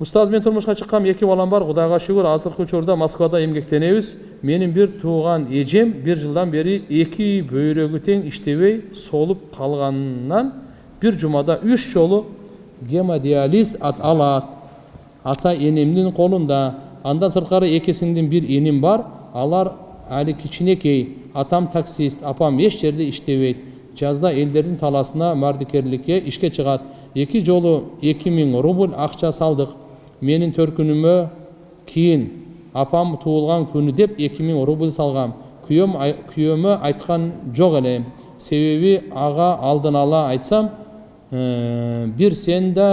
устаз мен турмушка чыккам эки балам бар кудайга шүгүр азыркы учурда москвада эмгектенебиз менин бир тууган эжем бир жылдан бери эки бөйрөгү тең иштебей солуп калганынан бир жумада үч жолу гемодиализ алат ата энемдин колунда андан сырткары эки сиңдим бир иним бар алар али кичинекей атам таксист апам эч жерде иштебейт жазда элдердин таласына мардикерликке ишке чыгат эки жолу эки миң рубль акча салдык менин төркүнүмө кийин апам туулган күнү деп эки миң рубль салгам күйөөм күйөөмө айткан жок элем себеби ага алдын ала айтсам бир сен да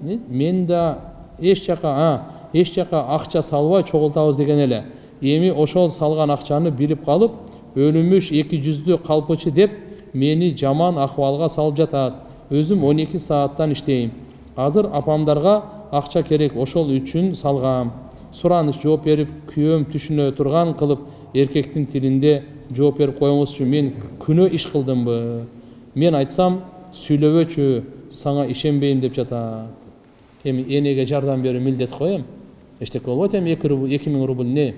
мен да эч жака эч жака акча салбай чогултабыз деген эле эми ошол салган акчаны билип калып өлүмүш эки жүздүү калпычы деп мени жаман акыбалга салып жатат өзүм он эки сааттан иштейм азыр апамдарга акча керек ошол үчүн салгам. Сураныч жооп берип күйөөм түшүнө турган кылып эркектин тилинде жооп берип коюңузчу мен күнөө иш кылдымбы? Мен айтсам сүйлөбөчү сага ишенбейм деп жатат. Эми энеге жардам берүү милдет го эми эчтеке болбойт эми эки миң рубль эмне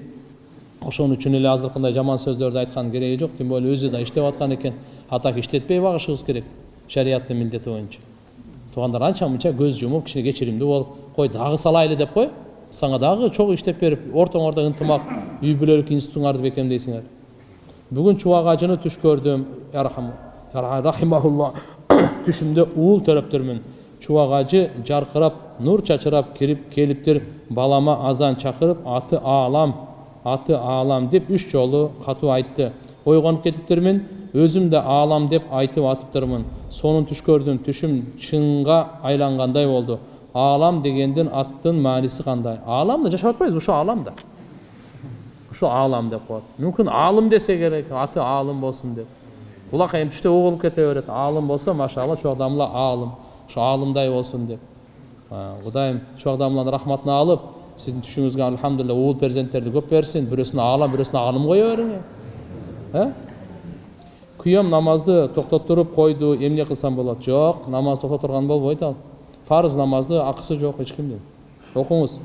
ошон үчүн эле азыркындай жаман сөздөрдү айткандын кереги жок тем более өзү да иштеп аткан экен. Атак иштетпей багышыбыз керек шариаттын милдети боюнча. Туугандар анча мынча көз жумуп кичине кечиримдүү болуп кой дагы салайлы деп кой сага дагы чогуу иштеп берип ортоңордо ынтымак үй бүлөлүк институттуңарды бекемдейсиңер бүгүн чубак ажыны түш көрдүм рахимаулла түшүмдө уул төрөптүрмүн чубак ажы жаркырап нур чачырап кирип келиптир балама азан чакырып аты аалам аты аалам деп үч жолу катуу айтты. Ойгонуп кетиптирмин өзүм да аалам деп айтып атыптырмын сонун түш көрдүм түшүм чынга айлангандай болду аалам дегендин аттын мааниси кандай ааламда жашап атпайбызбы ушу ааламда ушу аалам деп коет мүмкүн аалым десе керек аты аалым болсун деп булакай эми түштө угулуп кете берет аалым болсо машалла чубак аалым ушу аалымдай болсун деп кудайым чубак дамланын рахматына алып сіздің түшіңізге альхамдулилля уул перзенттерди көп берсин бирөөсүнө аалам бирөөсүнө аалым кое бериңер күйөөм намазды токтотуруп койду эмне кылсам болот жок намаз токтотурган болбойт ал фарыз намазды акысы жок эч кимдин окуңуз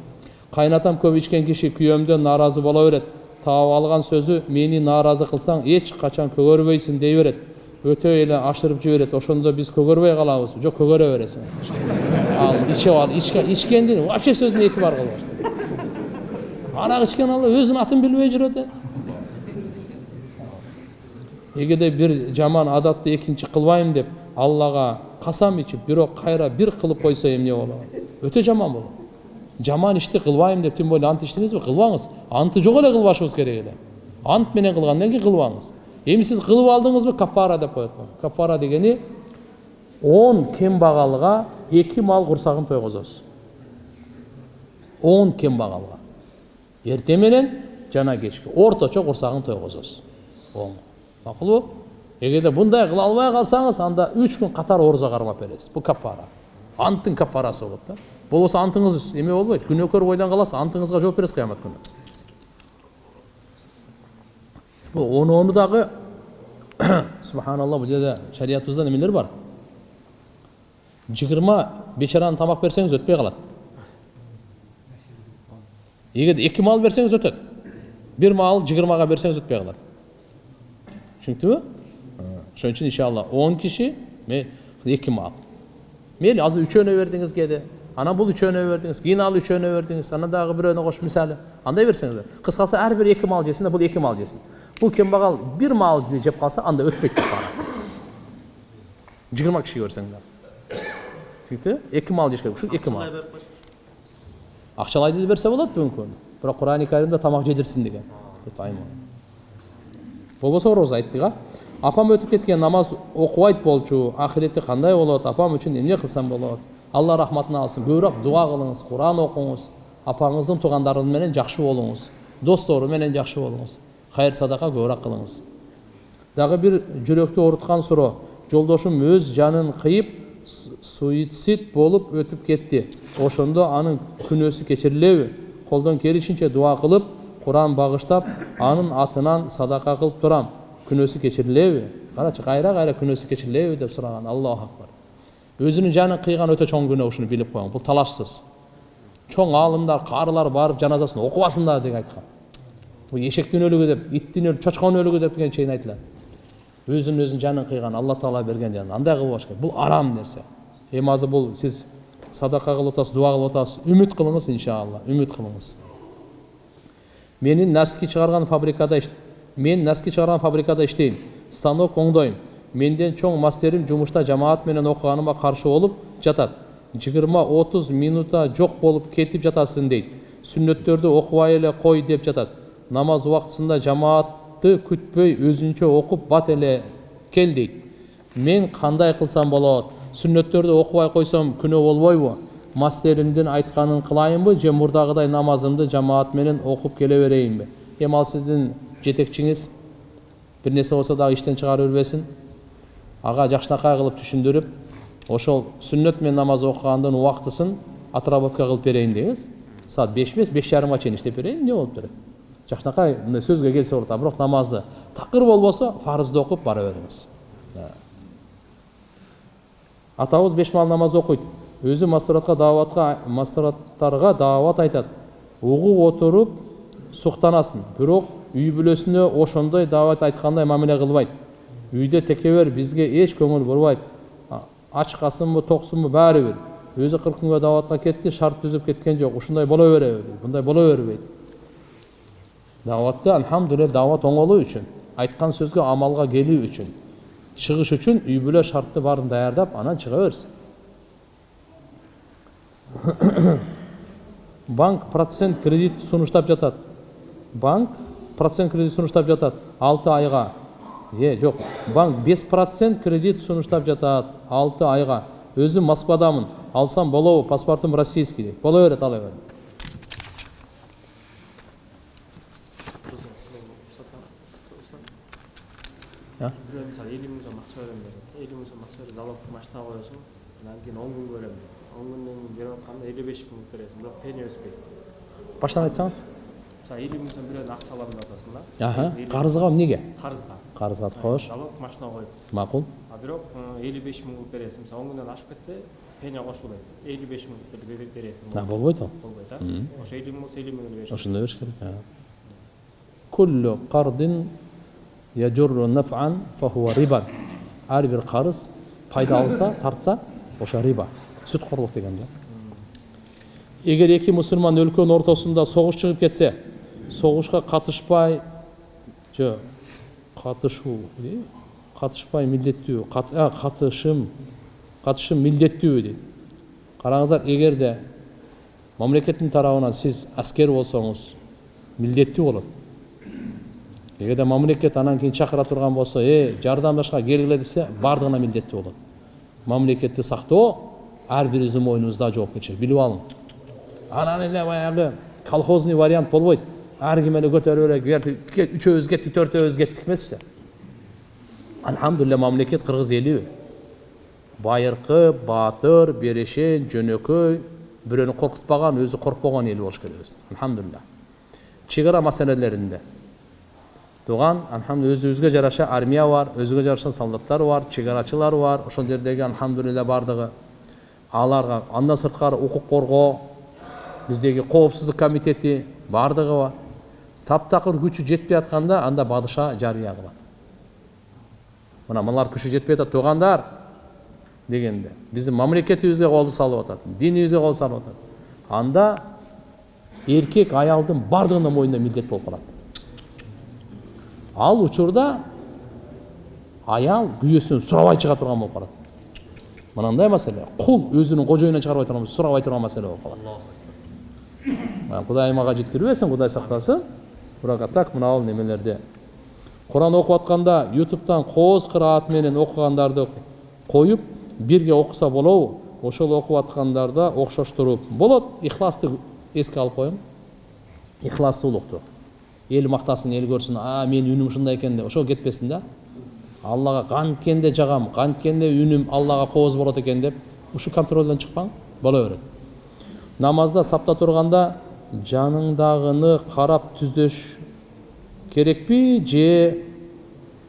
кайнатам көп ичкен киши күйөөмдөн нааразы боло берет таап алган сөзү мени нааразы кылсаң эч качан көгөрбөйсүң дей берет өтө эле ашырып жиберет ошондо биз көгөрбөй калабызбы жок көгөрө бересиң ал ичип ал ичкендин вообще сөзүнө этибар кылбаш арақ ішкен алла өзінің атын білмей жүреді эгерде бир жаман адатты экинчи кылбайм деп аллага касам ичип бирок кайра бир кылып койсо эмне болот өтө жаман болот жаман ишти кылбайм деп тем более ант иштедиңизби кылбаңыз антты жок эле кылбашыбыз керек эле ант менен кылгандан кийин кылбаңыз эми сиз кылып алдыңызбы кафара деп коет кафара дегени он кембагалга эки мал курсагын тойгузосуз он кембагалга эртең менен жана кечки орточо курсагын тойгузосуз оң макулбу эгерде мындай кыла албай калсаңыз анда үч күн катар ооруза кармап бересиз бул кафара анттын кафарасы болот да болбосо антыңыз эме болбойт күнөөкөр бойдон каласыз антыңызга жооп бересиз кыямат күнү оноону дагы субханалла бул жерде шариятыбызда немелер бар. Жыгырма бечараны тамак берсеңиз өтпөй калат егер екі мал берсеңіз өтеді. Бір мал жиырмаға берсеңіз өтпей қалады. Ошон үчүн иншалла он киши эки мал мейли азыр үчөөнө бердиңиз кээде анан бул үчөөнө бердиңиз кийин ал үчөөнө бердиңиз анан дагы бирөөнө кошуп мисалы андай берсеңиз кыскасы ар бир эки мал жесин да бул эки мал жесин бул кембагал бир мал жеп калса анда өтпөйт кафара жыйырма кишиге берсең да түсінікті эки мал жеш керек эки мал ақшалай да берсе болады күні бірақ құрани кәрімде тамақ жедірсін деген болбосо ораза айттық а апам өтіп кеткен намаз окубайт болчу ахирети кандай болот апам үчүн эмне кылсам болот? Алла рахматына алсын көбүрөөк дуа кылыңыз куран окуңуз апаңыздын туугандары менен жакшы болуңуз достору менен жакшы болуңуз хайыр садака көбүрөөк кылыңыз дагы бир жүрөктү ооруткан суроо. Жолдошум өз жанын кыйып суицид болуп өтүп кетти. Ошондо анын күнөөсү кечирилеби колдон келишинче дуа кылып куран багыштап анын атынан садака кылып турам күнөөсү кечирилеби карачы кайра кайра күнөөсү кечирилеби деп сураган аллаху акбар өзүнүн жанын кыйган өтө чоң күнөө ушуну билип коюң бул талашсыз чоң аалымдар карылар барып жаназасын окубасындар деген айткан бул эшектин өлүгү деп иттин өлүгү чочконун өлүгү деген чейин айтылат өзүн өзүнүн жанын кыйган алла таала берген жан андай кылбаш керек бул арам нерсе эми азыр бул сиз садака кылып атасыз дуба кылып атасыз үмүт кылыңыз иншалла үмүт кылыңыз менин носки чыгарган фабрикада мен носки чыгарган фабрикада иштейм станок оңдойм менден чоң мастерим жумушта жамаат менен окуганыма каршы болуп жатат жыйырма отуз минута жок болуп кетип жатасың дейт сүннөттөрдү окубай эле кой деп жатат намаз убактысында жамаатты күтпөй өзүнчө окуп бат эле кел дейт мен кандай кылсам болот сүннөттөрдү окубай койсом күнөө болбойбу мастеримдин айтканын кылайынбы же мурдагыдай намазымды жамаат менен окуп келе берейинби эми ал сиздин жетекчиңиз бир нерсе болсо дагы иштен чыгарып бербесин ага жакшынакай кылып түшүндүрүп ошол сүннөт менен намаз окугандын убактысын отработка кылып берейин деңиз саат беш эмес беш жарымга чейин иштеп берейин эмне болуп турат жакшынакай мындай сөзгө келсе болот бирок намазды такыр болбосо фарызды окуп бара бериңиз атабыз беш маал намаз окуйт өзү мастуратка дааватка мастураттарга даават айтат угуп отуруп суктанасын бирок үй бүлөсүнө ошондой даават айткандай мамиле кылбайт үйдө текебер бизге эч көңүл бурбайт ачкасынбы токсунбу баары бир өзү кырк күнгө дааватка кетти шарт түзүп кеткен жок ушундай боло береби мындай боло бербейт дааватты альхамдулилля даават оңолуу үчүн айткан сөзгө амалга келүү үчүн чыгыш үчүн үй бүлө шартты баарын даярдап анан чыга берсин банк процент кредит сунуштап жатат банк процент кредит сунуштап жатат алты айга е жок банк беш процент кредит сунуштап жатат алты айга өзүм москвадамын алсам болобу паспортум российский дейт боло берет ала бер бирөө мисалы элүү миң сом акча берем деп. Элүү сом акча берип залог машина коесуң анан кийин он күнгө берем он күндөн кийин берип атканда элүү беш миң бересиң бирок пени өспөйт баштан айтсаңыз. мисалы элүү миң сом бирөөнүн акча алам деп атасың да аха карызга эмнеге карызга карызга кош залог машина коюп макул а бирок элүү беш миң кылып бересиң мисалы он күндөн ашып кетсе пеня кошулбайт элүү беш миң бересиң болбойт ал болбойт а ошо элүү миң болсо элүү миңин бериш ошондой бериш керек риба ар бир карыз пайда алса тартса ошо риба сүткорлук деген да эгер эки мусулман өлкөнүн ортосунда согуш чыгып кетсе согушка катышпай жок катышуу катышпай милдеттүү катышым милдеттүүбү дейт караңыздар эгерде мамлекеттин тарабынан сиз аскер болсоңуз милдеттүү болот эгерде мамлекет анан кийин чакыра турган болсо э жардамдашка келгиле десе баардыгына милдеттүү болот мамлекетти сактоо ар бирибиздин мойнубузда жоопкерчилик билип алың анан эле баягы колхозный вариант болбойт ар ким эле көтөрүп эле үчөөбүз кеттик төртөөбүз кеттик эмес альхамдулилля мамлекет кыргыз эли байыркы баатыр берешен жөнөкөй бирөөнү коркутпаган өзү коркпогон эл болуш өзү альхамдулилля чек ара туган альхамдулилля өзүбүзгө жараша армия бар өзүгө жараша солдаттар бар чек арачылар бар ошол жердеги альхамдулилля баардыгы аларга андан сырткары укук коргоо биздеги коопсуздук комитети баардыгы бар таптакыр күчү жетпей атканда анда бадыша жарыя кылат мына мыналар күчү жетпей атат туугандар дегенде биздин мамлекетибизге кол салып атат динибизге кол салып атат анда эркек аялдын баардыгынын мойнунда милдет болуп калат ал учурда аял күйөөсүнөн сурабай чыга турган болуп калат. Мынандай маселе. Кул өзүнүн кожоюнан чыгарбай турган сурабай турган маселе болуп калат. Кудайым ага жеткирбесин кудай сактасын. Бирок а так мына немелерде. Куран окуп атканда ютубтан кооз кыраат менен окугандарды коюп бирге окуса болобу ошол окуп аткандарда окшоштуруп болот. Ихласты эске алып коюң ихластуулукту эл мактасын эл көрсүн а менин үнүм ушундай экен деп. Ошол кетпесин да. Аллага канткенде жагам канткенде үнүм аллага кооз болот экен деп. Ушул контролдон чыкпаң боло берет намазда сапта турганда жаныңдагыны карап түздөш керекпи же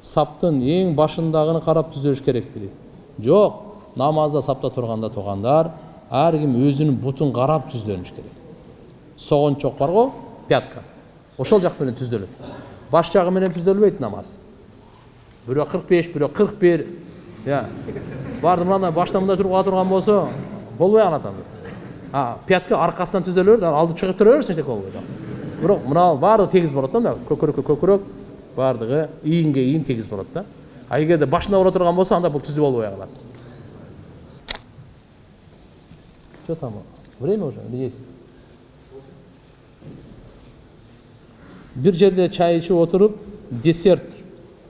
саптын эң башындагыны карап түздөш керекпи дейт жок намазда сапта турганда туугандар ар ким өзүнүн бутун карап түздөнүш керек соғончок барго пятка. Ошол жак менен түздөлөт баш жагы менен түздөлбөйт намаз бирөө кырк беш бирөө кырк бир барды мындай башта мындай туруп кала турган болсо болбой калат анда а пятка аркасынан түздөлө берет алды чыгып тура берсин эчтеке болбойт бирок мына баардыгы тегиз болот да мына көкүрөккө көкүрөк баардыгы ийинге ийин тегиз болот да а эгерде башына ура турган болсо анда бул түздү болбой калат что там время уже или есть бир жерде чай ичип отуруп десерт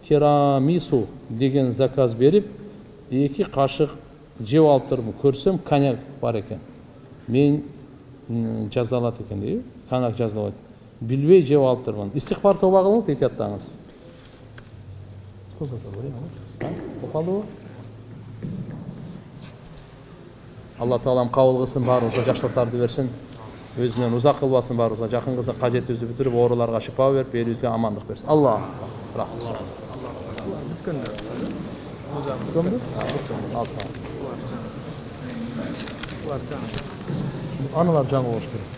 тирамису деген заказ берип эки кашык жеп алып туруп көрсөм коньяк бар экен мен м, жазалат экен дейби коньяк жазалабайт билбей жеп алып турмун истихбар тоба болуп калдыбы алла таалам кабыл кылсын баарыбызга жакшылыктарды берсин өзү менен узак кылбасын баарыбызга жакын кылса кажетибизди бүтүрүп ооруларга шифа берип элибизге амандык берсин алла ol. Anılar can oluşturur.